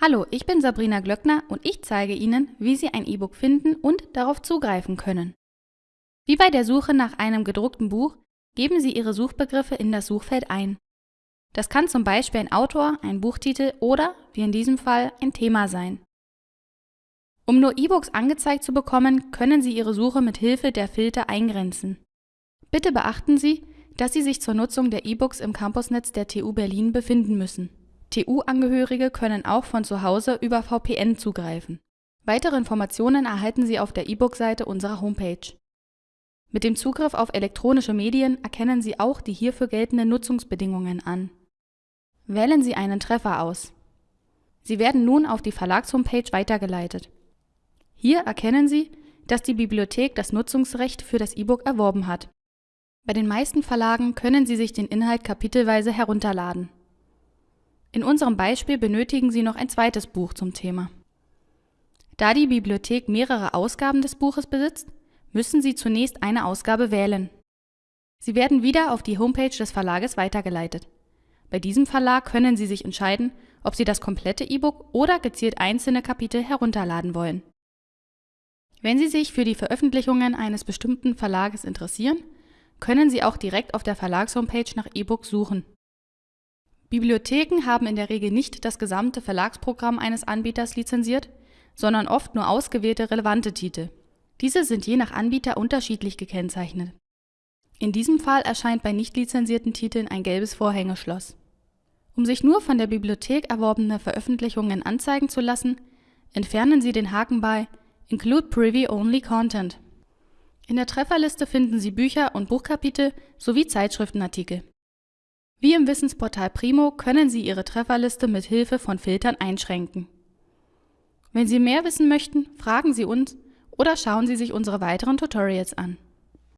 Hallo, ich bin Sabrina Glöckner und ich zeige Ihnen, wie Sie ein E-Book finden und darauf zugreifen können. Wie bei der Suche nach einem gedruckten Buch, geben Sie Ihre Suchbegriffe in das Suchfeld ein. Das kann zum Beispiel ein Autor, ein Buchtitel oder, wie in diesem Fall, ein Thema sein. Um nur E-Books angezeigt zu bekommen, können Sie Ihre Suche mit Hilfe der Filter eingrenzen. Bitte beachten Sie, dass Sie sich zur Nutzung der E-Books im Campusnetz der TU Berlin befinden müssen. TU-Angehörige können auch von zu Hause über VPN zugreifen. Weitere Informationen erhalten Sie auf der E-Book-Seite unserer Homepage. Mit dem Zugriff auf elektronische Medien erkennen Sie auch die hierfür geltenden Nutzungsbedingungen an. Wählen Sie einen Treffer aus. Sie werden nun auf die Verlagshomepage weitergeleitet. Hier erkennen Sie, dass die Bibliothek das Nutzungsrecht für das E-Book erworben hat. Bei den meisten Verlagen können Sie sich den Inhalt kapitelweise herunterladen. In unserem Beispiel benötigen Sie noch ein zweites Buch zum Thema. Da die Bibliothek mehrere Ausgaben des Buches besitzt, müssen Sie zunächst eine Ausgabe wählen. Sie werden wieder auf die Homepage des Verlages weitergeleitet. Bei diesem Verlag können Sie sich entscheiden, ob Sie das komplette E-Book oder gezielt einzelne Kapitel herunterladen wollen. Wenn Sie sich für die Veröffentlichungen eines bestimmten Verlages interessieren, können Sie auch direkt auf der Verlagshomepage nach E-Books suchen. Bibliotheken haben in der Regel nicht das gesamte Verlagsprogramm eines Anbieters lizenziert, sondern oft nur ausgewählte relevante Titel. Diese sind je nach Anbieter unterschiedlich gekennzeichnet. In diesem Fall erscheint bei nicht lizenzierten Titeln ein gelbes Vorhängeschloss. Um sich nur von der Bibliothek erworbene Veröffentlichungen anzeigen zu lassen, entfernen Sie den Haken bei Include Privy Only Content. In der Trefferliste finden Sie Bücher und Buchkapitel sowie Zeitschriftenartikel. Wie im Wissensportal Primo können Sie Ihre Trefferliste mit Hilfe von Filtern einschränken. Wenn Sie mehr wissen möchten, fragen Sie uns oder schauen Sie sich unsere weiteren Tutorials an.